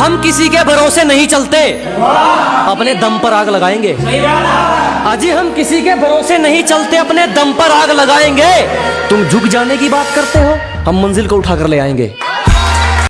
हम किसी के भरोसे नहीं चलते। अपने दम पर आग लगाएँगे। अजी, हम किसी के भरोसे नहीं चलते, अपने दम पर आग लगाएँगे। तुम झुक जाने की बात करते हो, हम मंजिल को उठाकर ले आएँगे।